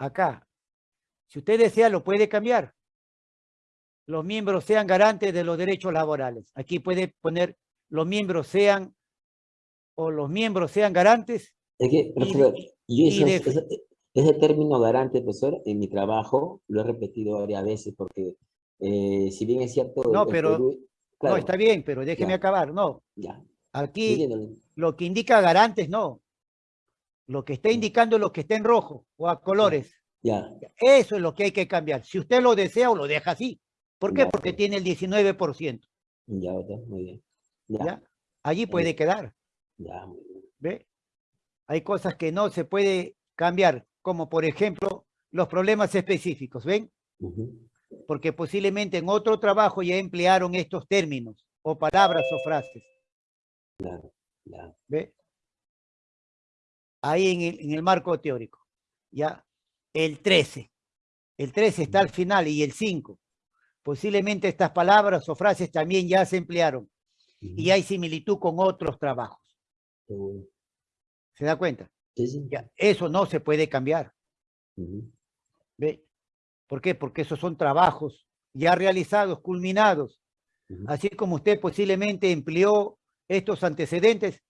acá. Si usted desea, lo puede cambiar. Los miembros sean garantes de los derechos laborales. Aquí puede poner los miembros sean o los miembros sean garantes. Es que, profesor, yo ese término garante, profesor, en mi trabajo lo he repetido varias veces porque eh, si bien es cierto... No, pero... no, está bien, pero déjeme acabar. No. Ya. Aquí lo que indica garantes, no. Lo que está indicando es lo que está en rojo o a colores. Ya. Eso es lo que hay que cambiar. Si usted lo desea o lo deja así. ¿Por qué? Porque tiene el 19%. Ya, muy bien. Ya. Allí puede quedar. Ya, muy bien. ¿Ve? Hay cosas que no se puede cambiar, como por ejemplo los problemas específicos, ¿ven? Porque posiblemente en otro trabajo ya emplearon estos términos, o palabras o frases. Claro, claro. ¿Ve? Ahí en el, en el marco teórico. Ya, el 13. El 13 está al final y el 5. Posiblemente estas palabras o frases también ya se emplearon. Y hay similitud con otros trabajos. ¿Se da cuenta? Ya, eso no se puede cambiar. ¿Ve? ¿Por qué? Porque esos son trabajos ya realizados, culminados. Así como usted posiblemente empleó estos antecedentes,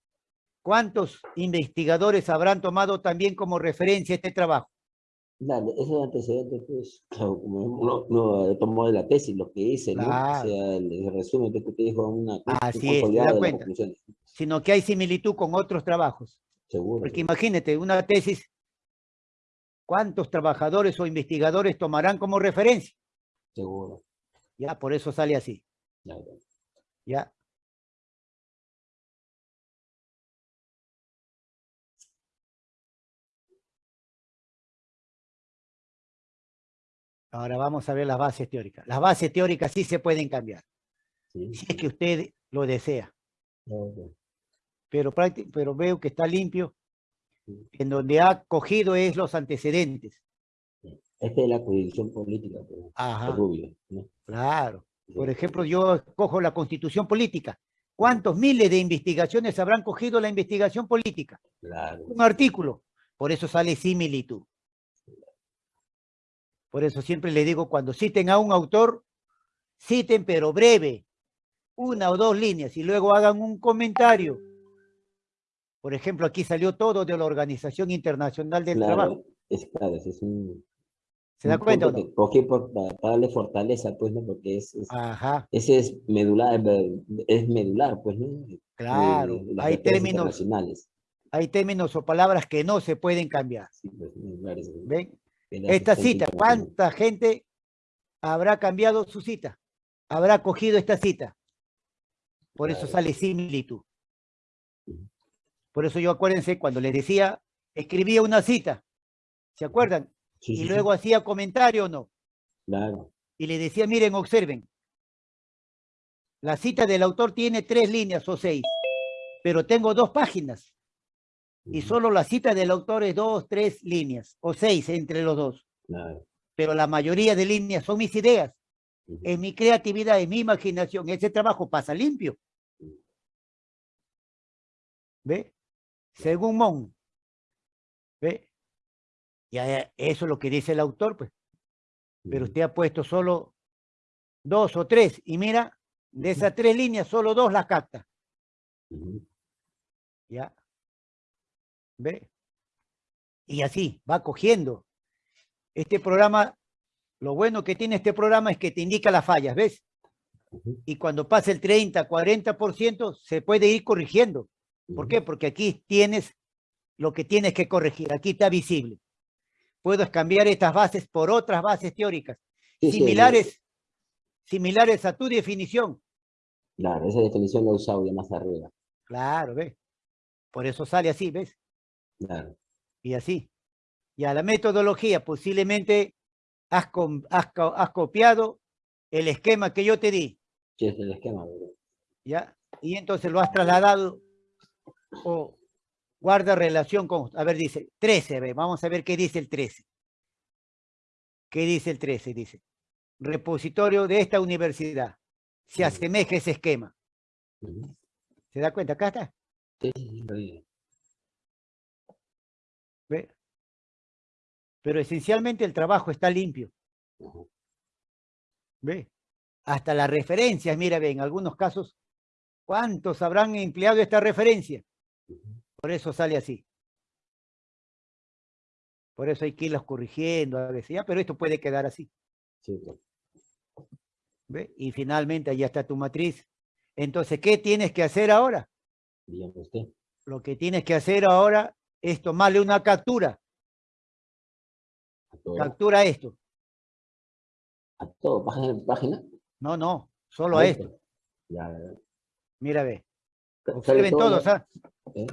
¿cuántos investigadores habrán tomado también como referencia este trabajo? Claro, esos antecedentes, pues, claro, como uno, uno, tomó de la tesis lo que hice, ¿no? O sea, el, resumen que usted dijo una... Así es, se da cuenta. Sino que hay similitud con otros trabajos. Seguro. Porque imagínate, una tesis, ¿cuántos trabajadores o investigadores tomarán como referencia? Seguro. Ya, por eso sale así. Ya. Ya. Ahora vamos a ver las bases teóricas. Las bases teóricas sí se pueden cambiar. Si es que usted lo desea. Pero, pero veo que está limpio. En donde ha cogido es los antecedentes. Esta es la jurisdicción política. Pues, Ajá. Claro. Por ejemplo, yo cojo la constitución política. ¿Cuántos miles de investigaciones habrán cogido la investigación política? Claro. Un artículo. Por eso sale similitud. Por eso siempre le digo, cuando citen a un autor, citen pero breve, una o dos líneas, y luego hagan un comentario. Por ejemplo, aquí salió todo de la Organización Internacional del Trabajo. Es claro, es un... ¿Se da cuenta o no? para, darle fortaleza, pues, ¿no? Porque es, Ajá. ese es medular, es medular, pues, ¿no? Claro, hay términos, hay términos o palabras que no se pueden cambiar. Sí, pues, claro, ¿Ven? Esta cita, ¿cuánta gente habrá cambiado su cita? Habrá cogido esta cita. Por eso sale similitud. Por eso yo acuérdense, cuando les decía, escribía una cita, ¿se acuerdan? y luego hacía comentario o no. Claro. Y le decía, miren, observen, la cita del autor tiene tres líneas o seis, pero tengo dos páginas y solo la cita del autor es dos, tres líneas, o seis entre los dos. Pero la mayoría de líneas son mis ideas, es mi creatividad, es mi imaginación, ese trabajo pasa limpio. ¿Ve? Según Mon. ¿Ve? Ya eso es lo que dice el autor, pues. Pero usted ha puesto solo dos o tres, y mira, de esas tres líneas, solo dos las capta. ¿Ya? ¿Ve? Y así, va cogiendo. Este programa, lo bueno que tiene este programa es que te indica las fallas, ¿ves? Y cuando pasa el 30, 40%, se puede ir corrigiendo. ¿Por qué? Porque aquí tienes lo que tienes que corregir. Aquí está visible. Puedes cambiar estas bases por otras bases teóricas. similares, similares a tu definición. Claro, esa definición la he usado ya más arriba. Claro, ¿ves? Por eso sale así, ¿ves? Y así. Y a la metodología posiblemente has, has, copiado el esquema que yo te di. Sí, es el esquema. ¿Ya? Y entonces lo has trasladado o guarda relación con... A ver, dice 13, vamos a ver qué dice el 13. ¿Qué dice el 13? Dice, repositorio de esta universidad. Se asemeja ese esquema. ¿Se da cuenta? Acá está. Sí, sí, ¿Ve? Pero esencialmente el trabajo está limpio. ¿Ve? Hasta las referencias, mira, ve, en algunos casos, ¿cuántos habrán empleado esta referencia? Por eso sale así. Por eso hay que irlos corrigiendo a veces, ya, pero esto puede quedar así. ¿Ve? Y finalmente allá está tu matriz. Entonces, ¿qué tienes que hacer ahora? usted. Lo que tienes que hacer ahora es tomarle una captura. Captura esto. ¿A todo? ¿Página? No, no, solo a, esto. Mira, ve. Observen todos, ¿ah? ¿Eh?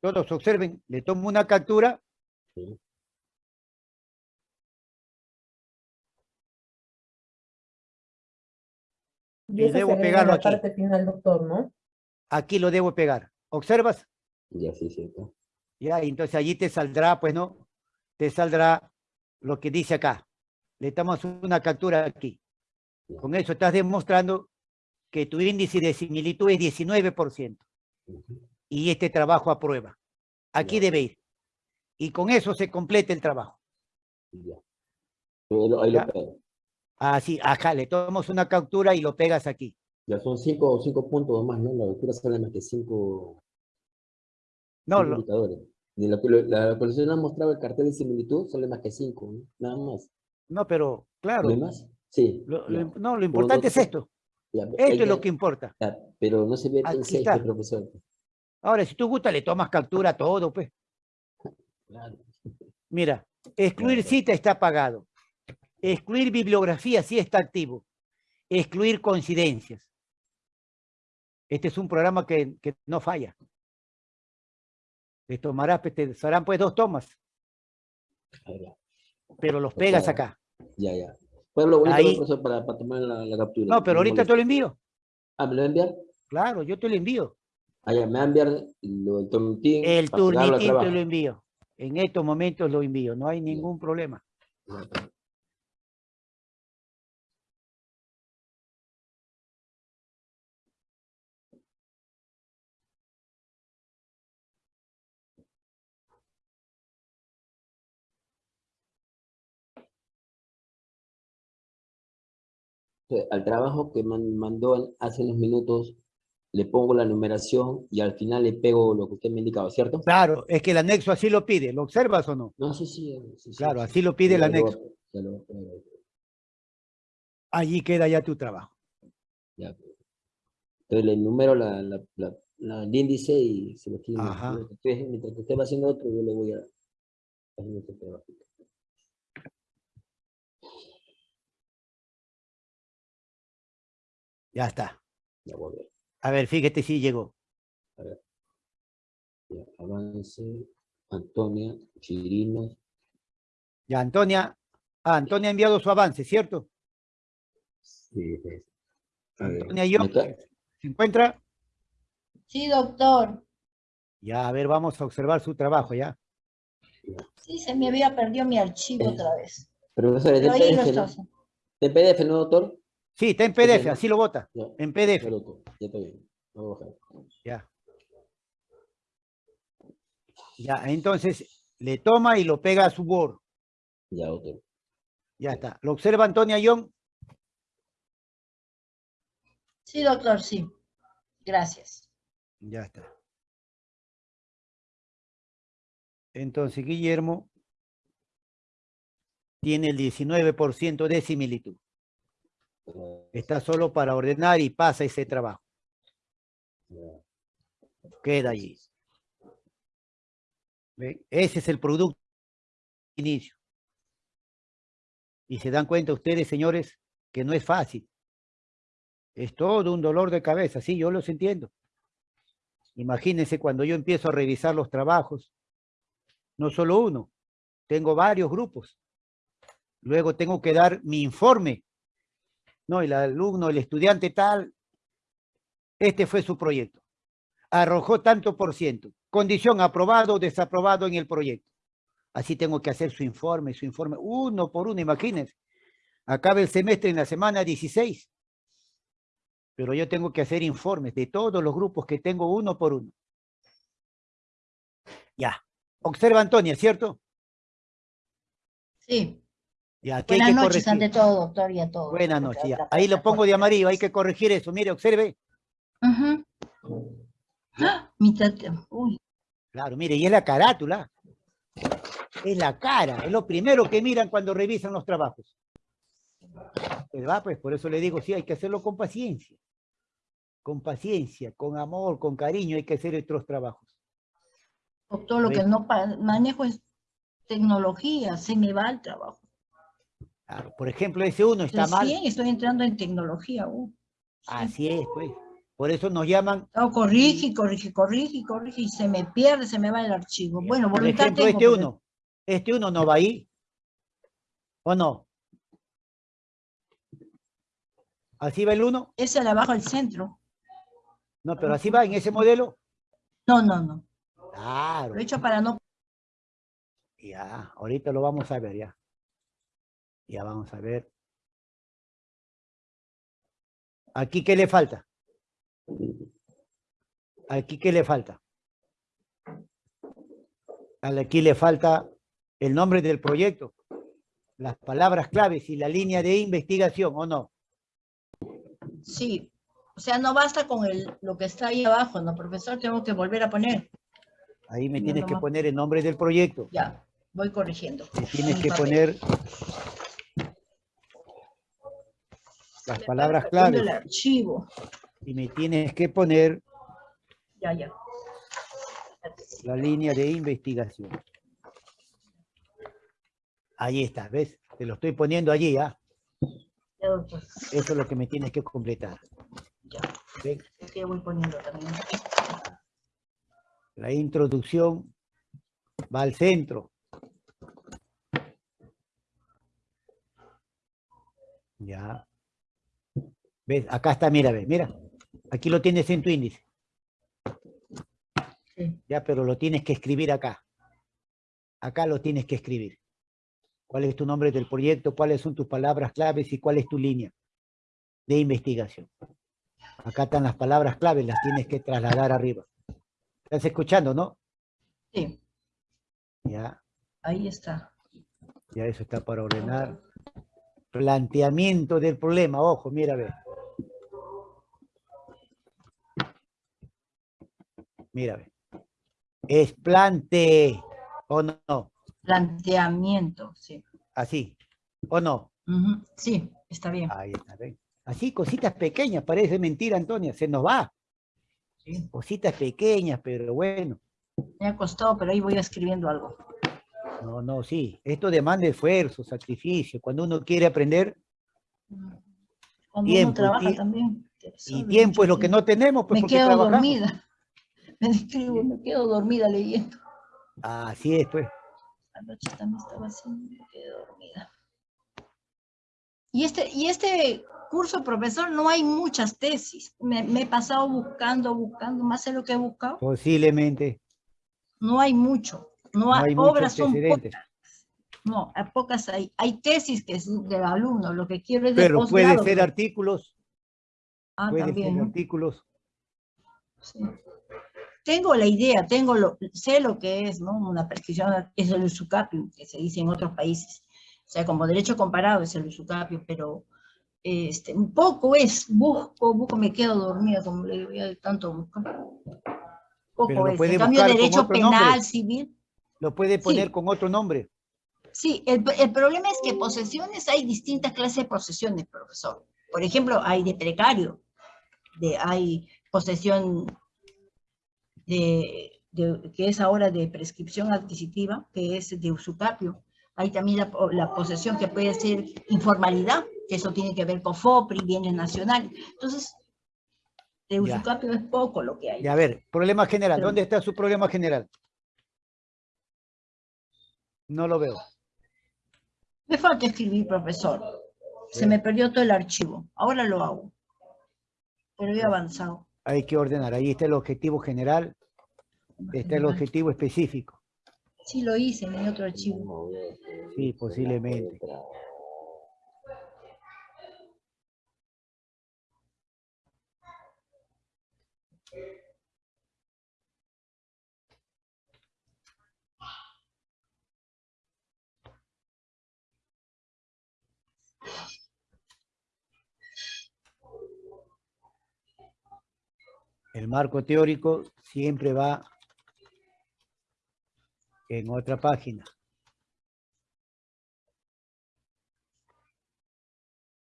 Todos observen, le tomo una captura. Y, debo pegarlo aquí. parte final, doctor, ¿no? Aquí lo debo pegar. ¿Observas? Ya, sí, cierto. Ya, entonces allí te saldrá, pues, ¿no? Te saldrá lo que dice acá. Le damos una captura aquí. Con eso estás demostrando que tu índice de similitud es 19%. Y este trabajo aprueba. Aquí debe ir. Y con eso se completa el trabajo. Ahí lo. Así, acá le tomamos una captura y lo pegas aquí. Ya son cinco, cinco puntos más, ¿no? La lectura sale más que cinco, no, indicadores. la, la, colección ha mostrado el cartel de similitud, sale más que cinco, ¿no? nada más. No, pero claro. ¿No más? Sí. no, lo importante es esto. esto es lo que importa. pero no se ve el sexto, profesor. Ahora, si tú gusta, le tomas captura a todo, pues. Claro. Mira, excluir cita está apagado. Excluir bibliografía sí está activo. Excluir coincidencias. Este es un programa que, no falla. Te tomarás, pues, te serán pues dos tomas. Pero los pegas acá. Ya, ya. Pues lo bonito, para, para, tomar la, captura. No, pero ahorita te lo envío. Ah, ¿me lo enviar? Claro, yo te lo envío. Ah, ya, me va a enviar el turnitín. El turnitín te lo envío. En estos momentos lo envío, no hay ningún problema. Al trabajo que mandó hace unos minutos, le pongo la numeración y al final le pego lo que usted me ha indicado, ¿cierto? Claro, es que el anexo así lo pide. ¿Lo observas o no? No, sí, sí. claro, así lo pide el anexo. Allí queda ya tu trabajo. Ya. Entonces le número la, el índice y se lo. Mientras que usted va haciendo otro, yo le voy a hacer este trabajo. Ya está. Ya voy a ver. A ver, fíjate si llegó. A ver. avance. Antonia, Chirinos. Ya, Antonia. Ah, Antonia ha enviado su avance, ¿cierto? Sí, sí. Antonia yo. ¿Se encuentra? Sí, doctor. Ya, a ver, vamos a observar su trabajo, ¿ya? Sí, se me había perdido mi archivo otra vez. Profesor, ¿es PDF, ¿no? ¿De PDF, no, doctor? Sí, está en PDF, así lo vota. En PDF. Ya está bien. Ya. Ya, entonces le toma y lo pega a su Word. Ya, doctor. Ya está. ¿Lo observa Antonia Young? Sí, doctor, sí. Gracias. Ya está. Entonces, Guillermo tiene el 19% de similitud. Está solo para ordenar y pasa ese trabajo. Queda allí. Ese es el producto inicio. Y se dan cuenta ustedes, señores, que no es fácil. Es todo un dolor de cabeza, sí, yo los entiendo. Imagínense cuando yo empiezo a revisar los trabajos, no solo uno, tengo varios grupos. Luego tengo que dar mi informe no, el alumno, el estudiante tal, este fue su proyecto. Arrojó tanto por ciento. Condición aprobado o desaprobado en el proyecto. Así tengo que hacer su informe, su informe, uno por uno, imagínense. Acaba el semestre en la semana 16. Pero yo tengo que hacer informes de todos los grupos que tengo uno por uno. Ya. Observa Antonia, ¿cierto? Sí. Ya, Buenas noches ante todo, doctor, y a todos. Buenas noches, Ahí lo pongo de amarillo, hay que corregir eso. Mire, observe. Uh Uy. Claro, mire, y es la carátula. Es la cara, es lo primero que miran cuando revisan los trabajos. ¿Verdad? Pues por eso le digo, sí, hay que hacerlo con paciencia. Con paciencia, con amor, con cariño, hay que hacer estos trabajos. Doctor, lo que no manejo es tecnología, se me va el trabajo. Por ejemplo, ese uno está mal. Sí, estoy entrando en tecnología. Uh, Así es, pues. Por eso nos llaman... No, corrige, corrige, corrige, corrige, y se me pierde, se me va el archivo. Bueno, Por ejemplo, este uno. Este uno no va ahí. ¿O no? ¿Así va el uno? Ese de abajo al centro. No, pero así va en ese modelo. No, no, no. Claro. Lo he hecho para no... Ya, ahorita lo vamos a ver ya. Ya vamos a ver. ¿Aquí qué le falta? ¿Aquí qué le falta? Aquí le falta el nombre del proyecto, las palabras claves y la línea de investigación, ¿o no? Sí, o sea, no basta con el, lo que está ahí abajo, ¿no, profesor? Tengo que volver a poner. Ahí me tienes que poner el nombre del proyecto. Ya, voy corrigiendo. Me tienes que poner las palabras. El archivo. Y me tienes que poner ya, ya. la línea de investigación. Ahí está, ¿ves? Te lo estoy poniendo allí, ¿ah? Eso es lo que me tienes que completar. Ya. ¿Qué voy poniendo también? La introducción va al centro. Ya. ¿Ves? Acá está, mira, ve, mira. Aquí lo tienes en tu índice. Ya, pero lo tienes que escribir acá. Acá lo tienes que escribir. ¿Cuál es tu nombre del proyecto? ¿Cuáles son tus palabras claves? ¿Y cuál es tu línea de investigación? Acá están las palabras claves, las tienes que trasladar arriba. ¿Estás escuchando, no? Sí. Ya. Ahí está. Ya eso está para ordenar. Planteamiento del problema. Ojo, mira, ve. Mira. Es plante, ¿o no? Planteamiento, sí. Así, ¿o no? Sí, está bien. Ahí está, bien. Así, cositas pequeñas, parece mentira, Antonia, se nos va. Sí. Cositas pequeñas, pero bueno. Me ha costado, pero ahí voy escribiendo algo. No, no, sí. Esto demanda esfuerzo, sacrificio. Cuando uno quiere aprender, Cuando tiempo, uno trabaja también. Y tiempo es lo que no tenemos, pues Me quedo dormida. Me quedo dormida leyendo. Así es, pues. Anoche también estaba haciendo, me quedé dormida. Y este, y este curso, profesor, no hay muchas tesis. Me, he pasado buscando, buscando, más de lo que he buscado. Posiblemente. No hay mucho. No, hay, obras son pocas. No, hay pocas hay. Hay tesis que es del alumno, lo que quiero es de Pero puede ser artículos. Ah, puede también. Ser artículos. Sí tengo la idea, tengo lo, sé lo que es, ¿no? Una prescripción, es el usucapio, que se dice en otros países. O sea, como derecho comparado es el usucapio, pero este, un poco es, busco, busco, me quedo dormida, como le digo, tanto buscar. Poco es. En cambio, derecho penal, civil. Lo puede poner con otro nombre. Sí, el, el, problema es que posesiones, hay distintas clases de posesiones, profesor. Por ejemplo, hay de precario, de, hay posesión de, que es ahora de prescripción adquisitiva, que es de usucapio. Hay también la, posesión que puede ser informalidad, que eso tiene que ver con FOPRI, bienes nacionales. Entonces, de usucapio es poco lo que hay. Y a ver, problema general. ¿Dónde está su problema general? No lo veo. Me falta escribir, profesor. Se me perdió todo el archivo. Ahora lo hago. Pero he avanzado hay que ordenar. Ahí está el objetivo general, está el objetivo específico. Sí, lo hice en otro archivo. Sí, posiblemente. El marco teórico siempre va en otra página.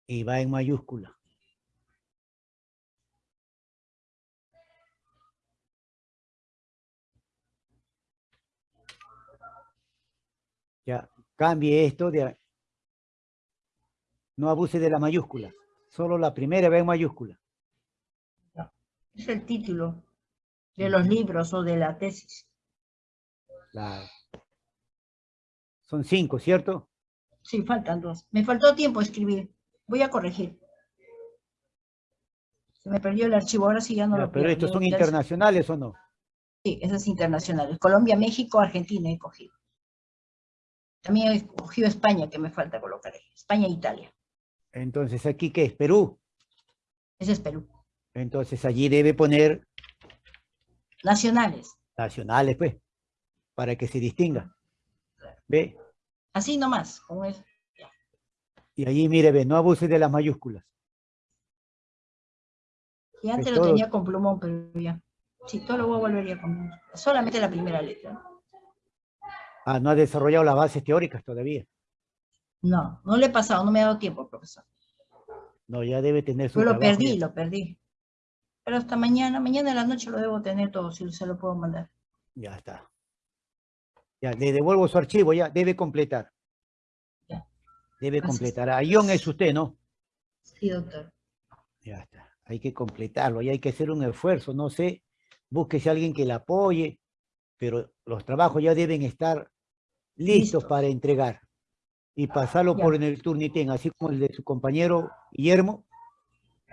Y va en mayúscula. Ya, cambie esto de... No abuse de la mayúscula. Solo la primera va en mayúscula. Es el título de los libros o de la tesis. Claro. Son cinco, ¿cierto? Sí, faltan dos. Me faltó tiempo escribir. Voy a corregir. Se me perdió el archivo, ahora sí ya no Ya, lo pero pierdo. estos son internacionales o no? Sí, esas internacionales. Colombia, México, Argentina he cogido. También he cogido España, que me falta colocar ahí. España e Italia. Entonces, ¿aquí qué es? Perú. Ese es Perú. Entonces, allí debe poner Nacionales. nacionales, pues, para que se distinga. ¿Ve? Así nomás. Con eso. Y allí, mire, ve, no abuse de las mayúsculas. Y antes Es lo todo. tenía con plumón, pero ya. Sí, todo lo voy a volver ya con Solamente la primera letra. Ah, no ha desarrollado las bases teóricas todavía. No, no le he pasado, no me ha dado tiempo, profesor. No, ya debe tener su Yo lo trabajo perdí, ya. lo perdí. Pero hasta mañana, mañana en la noche lo debo tener todo, si se lo puedo mandar. Ya está. Ya, le devuelvo su archivo, ya, debe completar. Ya. Debe Gracias. completar. Ayón es usted, ¿no? Sí, doctor. Ya está. Hay que completarlo y hay que hacer un esfuerzo. No sé, búsquese a alguien que le apoye, pero los trabajos ya deben estar listos Listos. para entregar y pasarlo Ya. por en el Turnitin, así como el de su compañero Guillermo,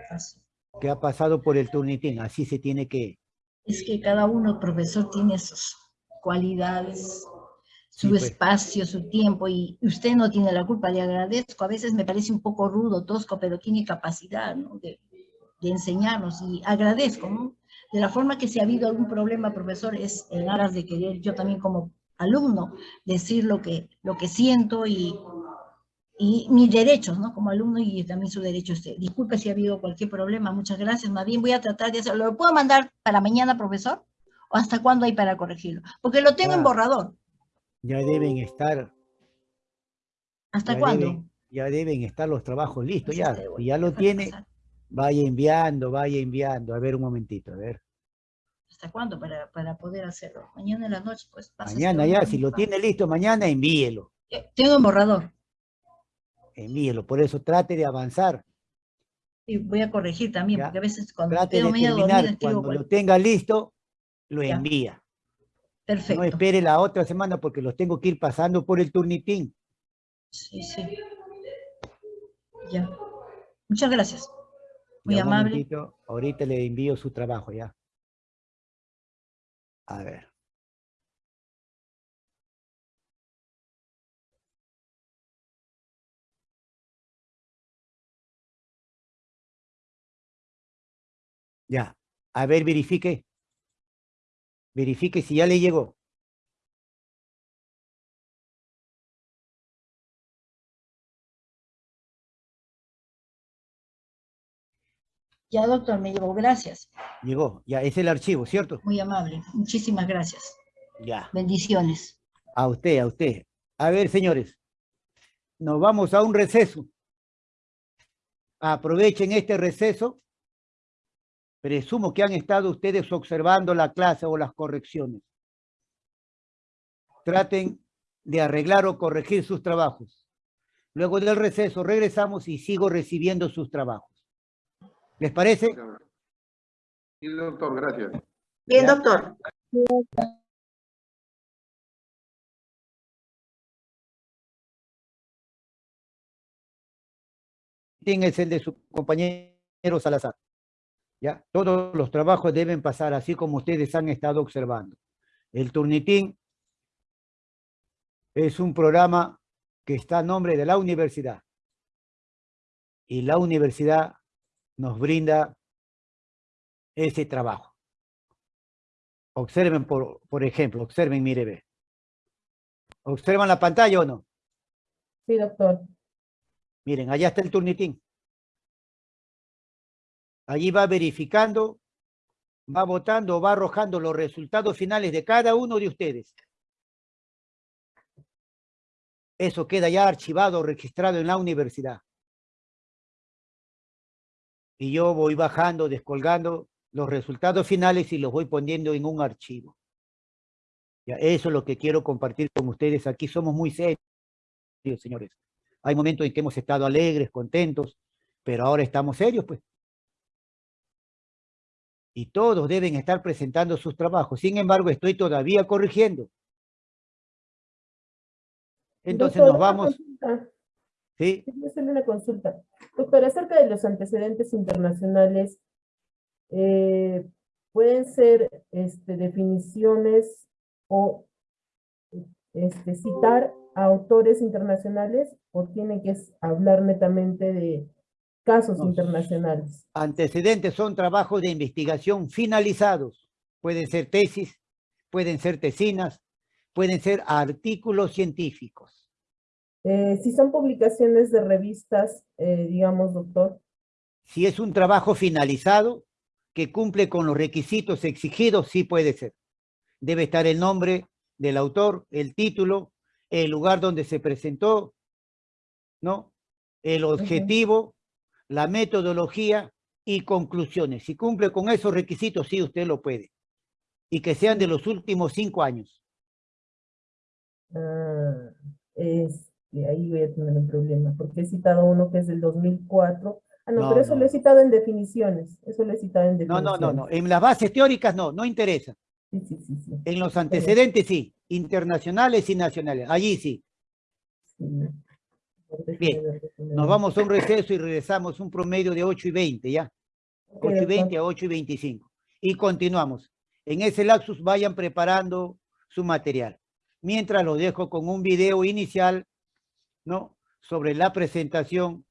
Así. Que ha pasado por el Turnitin. Así se tiene que... Es que cada uno, profesor, tiene sus cualidades, su Sí, pues. espacio, su tiempo, y usted no tiene la culpa, le agradezco. A veces me parece un poco rudo, tosco, pero tiene capacidad ¿no? de, de enseñarnos, y agradezco, ¿no? De la forma que si ha habido algún problema, profesor, es en aras de querer yo también como alumno decir lo que, lo que siento y, y mis derechos, ¿no? Como alumno y también su derecho. Usted. Disculpe si ha habido cualquier problema, muchas gracias. Más bien voy a tratar de hacerlo. ¿Lo puedo mandar para mañana, profesor? ¿O hasta cuándo hay para corregirlo? Porque lo tengo en Ah. borrador. Ya deben estar... ¿Hasta ya cuándo? deben- ya deben estar los trabajos listos, Pues ya. este, Si ya lo tiene, pasar. vaya enviando, vaya enviando. A ver un momentito, a ver. ¿Hasta cuándo para, para poder hacerlo? Mañana en la noche, pues pasa este Mañana ya, si lo tiene listo mañana, envíelo. Eh, Tengo en borrador. Envíelo. Por eso trate de avanzar. Y voy a corregir también, Ya. porque a veces cuando Trate de dormida terminar. Cuando lo tenga listo, lo Ya. envía. Perfecto. No espere la otra semana porque los tengo que ir pasando por el turnitín. Sí, sí. Ya. Muchas gracias. Muy Ya, amable. Ahorita le envío su trabajo ya. A ver. Ya. A ver, verifique. Verifique si ya le llegó. Ya, doctor, me llevo. Gracias. Llegó. Ya, es el archivo, ¿cierto? Muy amable. Muchísimas gracias. Ya. Bendiciones. A usted, a usted. A ver, señores, nos vamos a un receso. Aprovechen este receso. Presumo que han estado ustedes observando la clase o las correcciones. Traten de arreglar o corregir sus trabajos. Luego del receso regresamos y sigo recibiendo sus trabajos. ¿Les parece? Sí, doctor, gracias. Bien, doctor. es el de su compañero Salazar. ¿Ya? Todos los trabajos deben pasar así como ustedes han estado observando. El Turnitín es un programa que está a nombre de la universidad. Y la universidad nos brinda ese trabajo. Observen, por, por ejemplo, observen, mire, ve. ¿Observan la pantalla o no? Sí, doctor. Miren, allá está el turnitín. Allí va verificando va votando, va arrojando los resultados finales de cada uno de ustedes. Eso queda ya archivado, registrado en la universidad. Y yo voy bajando, descolgando los resultados finales y los voy poniendo en un archivo. Ya, eso es lo que quiero compartir con ustedes. Aquí somos muy serios, señores. Hay momentos en que hemos estado alegres, contentos, pero ahora estamos serios, pues. Y todos deben estar presentando sus trabajos. Sin embargo, estoy todavía corrigiendo. Entonces nos vamos... Sí. Quiero hacerle una consulta. Doctor, acerca de los antecedentes internacionales, eh, pueden ser este, definiciones o este, citar a autores internacionales o tiene que hablar netamente de casos internacionales? Antecedentes son trabajos de investigación finalizados. Pueden ser tesis, pueden ser tesinas, pueden ser artículos científicos. Eh, si son publicaciones de revistas, eh, digamos, doctor. Si es un trabajo finalizado que cumple con los requisitos exigidos, sí puede ser. Debe estar el nombre del autor, el título, el lugar donde se presentó, ¿no? El objetivo, la metodología y conclusiones. Si cumple con esos requisitos, sí, usted lo puede. Y que sean de los últimos cinco años. Ah, este, ahí voy a tener un problema, porque he citado uno que es del 2004. Ah, no, pero eso lo he citado en definiciones. Eso lo he citado en definiciones. No, no, no, no. En las bases teóricas no, no interesa. Sí, sí, sí, sí. En los antecedentes sí, internacionales y nacionales, allí sí. Bien, nos vamos a un receso y regresamos un promedio de 8 y 20, ¿ya? 8 y 20 a 8 y 25. Y continuamos. En ese lapsus vayan preparando su material mientras lo dejo con un video inicial, ¿no? Sobre la presentación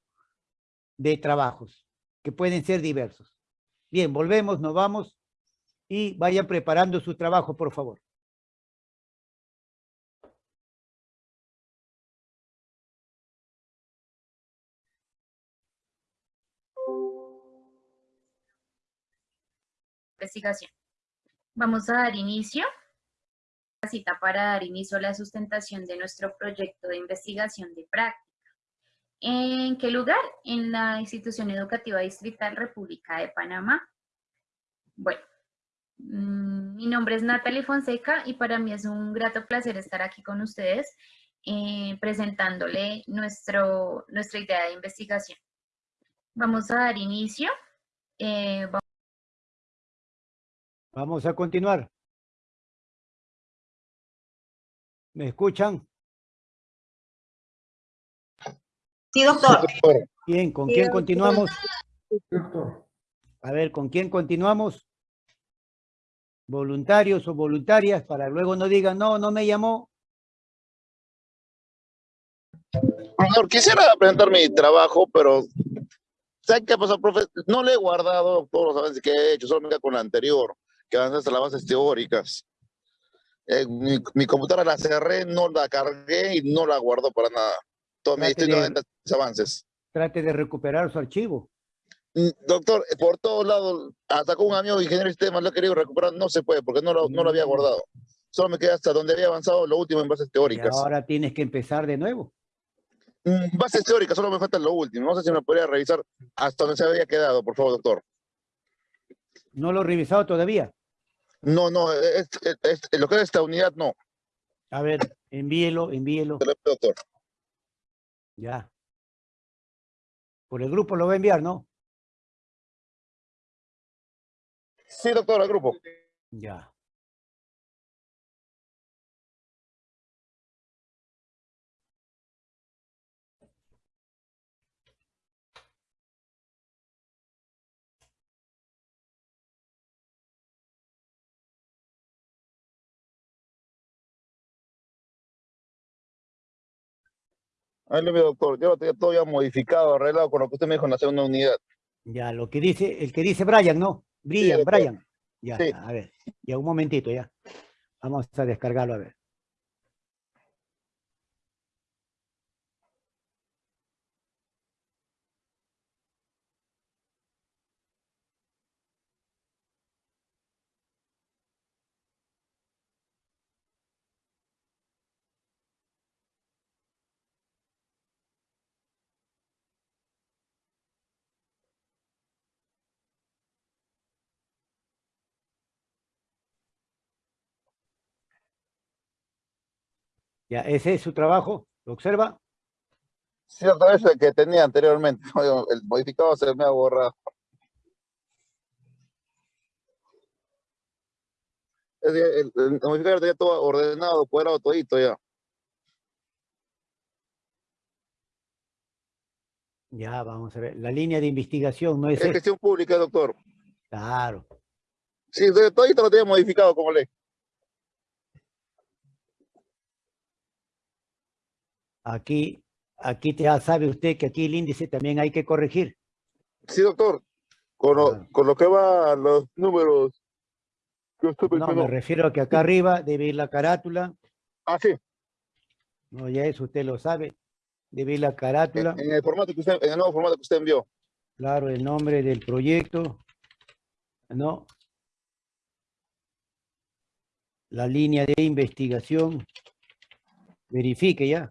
de trabajos, que pueden ser diversos. Bien, volvemos, nos vamos y vayan preparando su trabajo, por favor. Vamos a dar inicio cita para dar inicio a la sustentación de nuestro proyecto de investigación de práctica. ¿En qué lugar? En la Institución Educativa Distrital República de Panamá. Bueno, mm, mi nombre es Natalie Fonseca y para mí es un grato placer estar aquí con ustedes eh, presentándole nuestro, nuestra idea de investigación. Vamos a dar inicio. Eh, a continuar. ¿Me escuchan? Sí, doctor. Bien, ¿con quién continuamos? A ver, ¿con quién continuamos? Voluntarios o voluntarias, para luego no digan, no, no me llamó. Profesor, quisiera presentar mi trabajo, pero ¿sabe qué pasó, profe? No le he guardado todos los avances que he hecho, solo me queda con la anterior, que avanza las bases teóricas. Eh, mi, computadora la cerré, no la cargué y no la guardo para nada. Todo mi de avances. Trate de recuperar su archivo. Mm, doctor, por todos lados, hasta con un amigo ingeniero de sistemas lo he querido recuperar, no se puede porque no lo, no lo había mm. guardado. Solo me queda hasta donde había avanzado lo último en bases teóricas. ahora tienes que empezar de nuevo. Mm, bases teóricas, solo me falta lo último. No sé si me podría revisar hasta donde se había quedado, por favor, doctor. ¿No lo he revisado todavía? No, no, es, lo que es esta unidad, no. A ver, envíelo, envíelo. Doctor. Ya. Por el grupo lo va a enviar, ¿no? Sí, doctor, al grupo. Ya. Ahí lo veo, doctor. Yo lo tenía todo ya modificado, arreglado con lo que usted me dijo en la segunda unidad. Ya, lo que dice, el que dice Brian, ¿no? Brian, Brian. Ya, a ver. Ya, un momentito, ya. Vamos a descargarlo, a ver. Ya, ese es su trabajo, ¿lo observa? Cierto, ese que tenía anteriormente. El modificado se me ha borrado. Es El, el modificador tenía todo ordenado, cuadrado, todito ya. Ya, vamos a ver. La línea de investigación no es Es esta. gestión pública, doctor. Claro. Sí, todito lo tenía modificado como ley. Aquí, aquí ya sabe usted que aquí el índice también hay que corregir. Sí, doctor. Con lo, Ah. con lo que va los números que usted No, me refiero a que acá arriba debe ir la carátula. Ah, sí. No, ya eso usted lo sabe. Debe ir la carátula. En, en el formato que usted, en el nuevo formato que usted envió. Claro, el nombre del proyecto. ¿No? La línea de investigación. Verifique ya.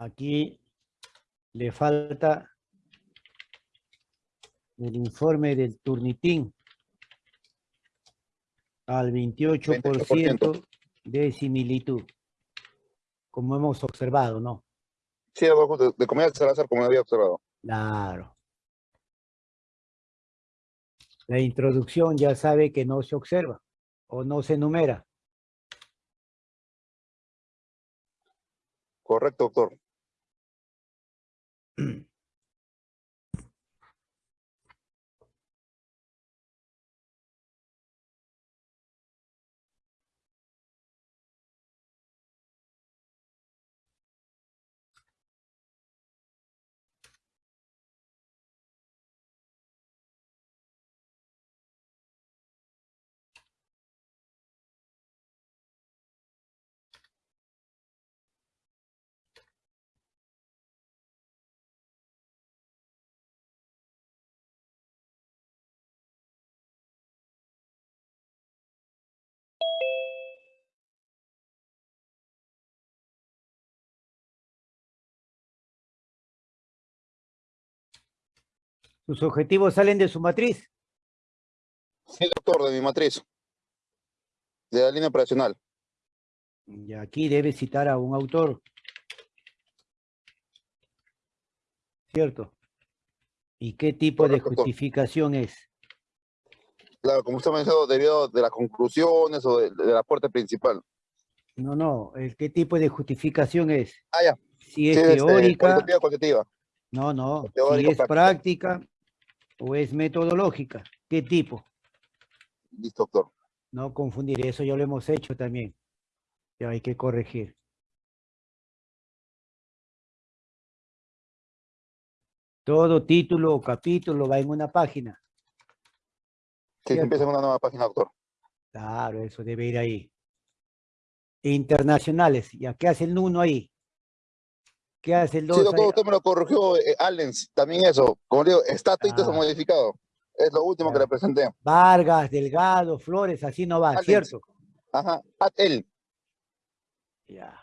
Aquí le falta el informe del Turnitín al 28% de similitud, como hemos observado, ¿no? Sí, de, de comunidad Salazar, como había observado. Claro. La introducción ya sabe que no se observa o no se enumera. Correcto, doctor. Sus objetivos salen de su matriz. Sí, doctor, de mi matriz. De la línea operacional. Y aquí debe citar a un autor. ¿Cierto? ¿Y qué tipo de doctor. justificación es? Claro, como usted mencionó, debido de las conclusiones o de, de la puerta principal. No, no, el qué tipo de justificación es. Ah, ya. Si es Sí, este, teórica, cualitativa, cualitativa. no, no, si es práctica o es metodológica, ¿qué tipo? Listo, doctor. No confundir, eso ya lo hemos hecho también. Ya hay que corregir. Todo título o capítulo va en una página. Sí, empieza en una nueva página, doctor. Claro, eso debe ir ahí. Internacionales, ¿ya qué hace el uno ahí? ¿Qué hace el dos Sí, doctor, usted me lo corrigió, eh, Allens, también eso. Como digo, está todo Ah. modificado. Es lo último que le presenté. Vargas, Delgado, Flores, así no va. ¿cierto? Ajá, at él. Ya.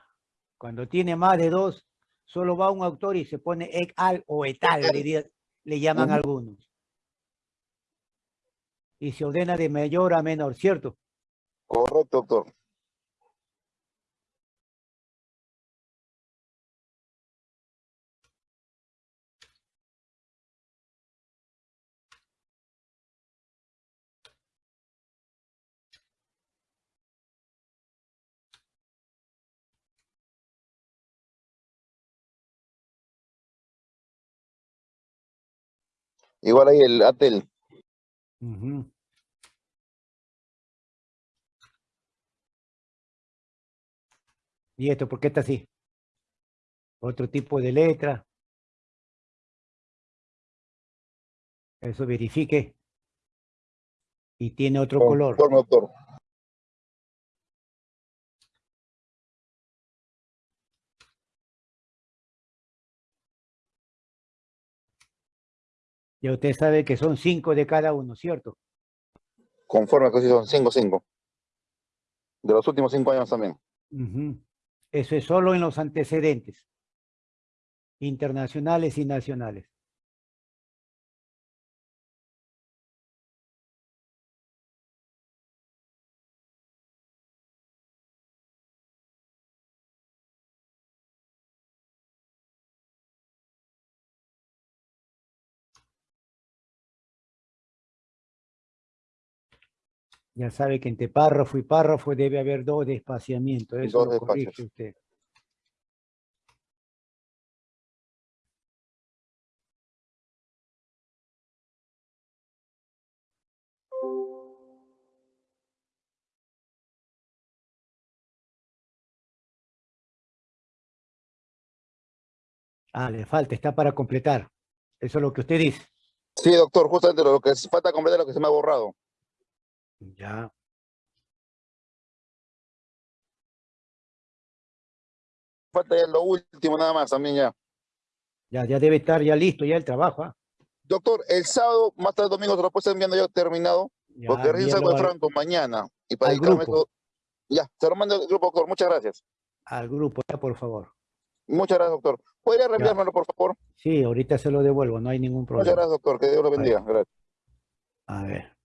Cuando tiene más de dos, solo va un autor y se pone et al o etal, le, le llaman algunos. Y se ordena de mayor a menor, ¿cierto? Correcto, doctor. Igual ahí el ATEL. Ujú. ¿Y esto por qué está así? Otro tipo de letra. Eso verifique. Y tiene otro color. Conforme, Ya usted sabe que son cinco de cada uno, ¿cierto? Conforme, que sí son 5, 5. De los últimos cinco años también. Eso es solo en los antecedentes. Internacionales y nacionales. Ya sabe que entre párrafo y párrafo debe haber dos de espaciamiento. Eso Dos lo corrige usted. Ah, le falta, está para completar. Eso es lo que usted dice. Sí, doctor, justamente lo que es- falta completar lo que se me ha borrado. Ya. Falta ya lo último nada más también ya. Ya, ya debe estar ya listo ya el trabajo. ¿ah? Doctor, el sábado, más tarde el domingo, se lo puedo estar enviando ya terminado, Ya, porque recién salgo de Franco mañana. Y para dedicarme grupo. Ya, se lo mando al grupo, doctor. Muchas gracias. al grupo, ya, por favor. Muchas gracias, doctor. ¿Podría reenviármelo, por favor? Sí, ahorita se lo devuelvo, no hay ningún Muchas problema. gracias, doctor. Que Dios lo bendiga. Gracias. A ver.